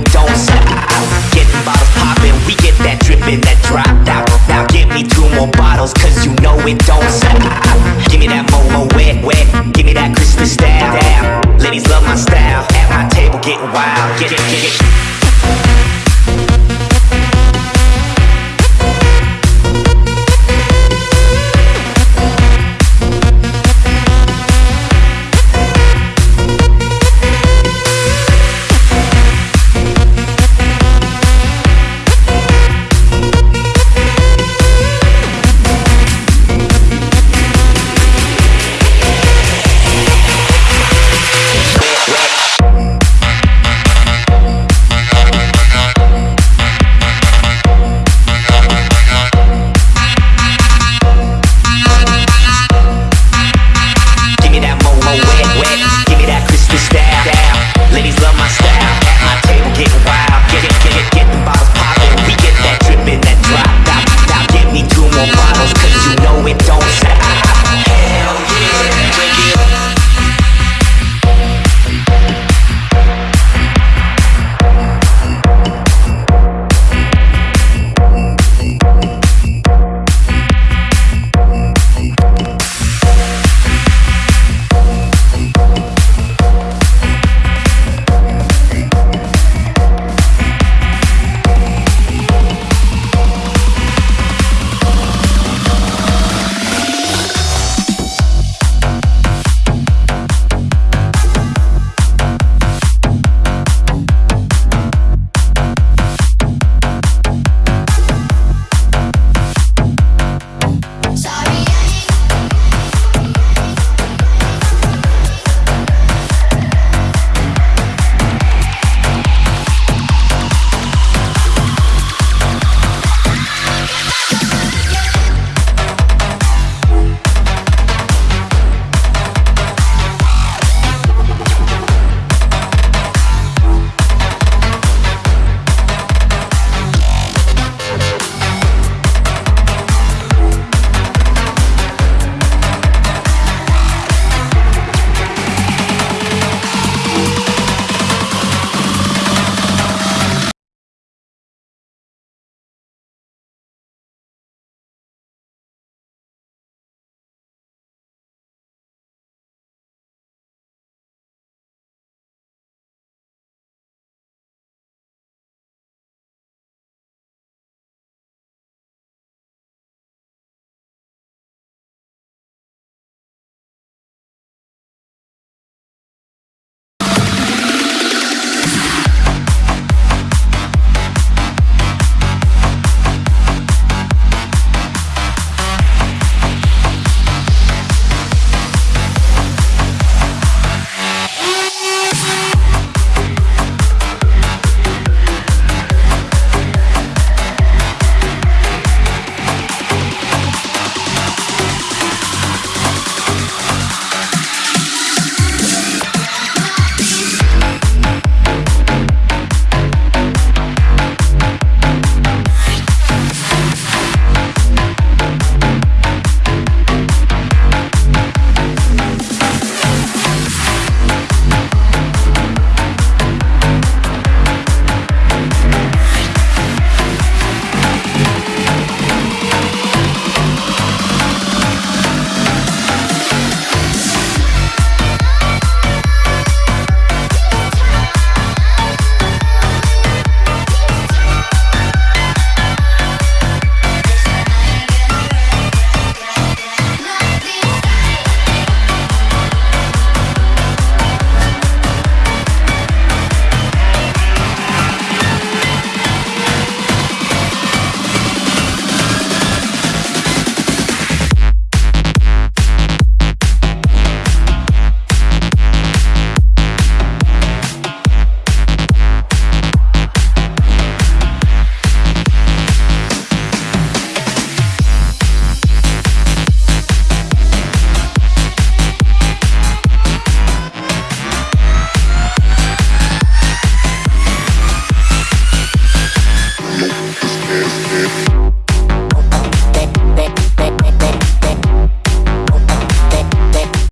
it don't stop Getting bottles popping. we get that dripping, that drop. out Now give me two more bottles, cause you know it don't stop Give me that Momo wet, wet, give me that Cristal Ladies love my style, at my table getting wild get, get, get.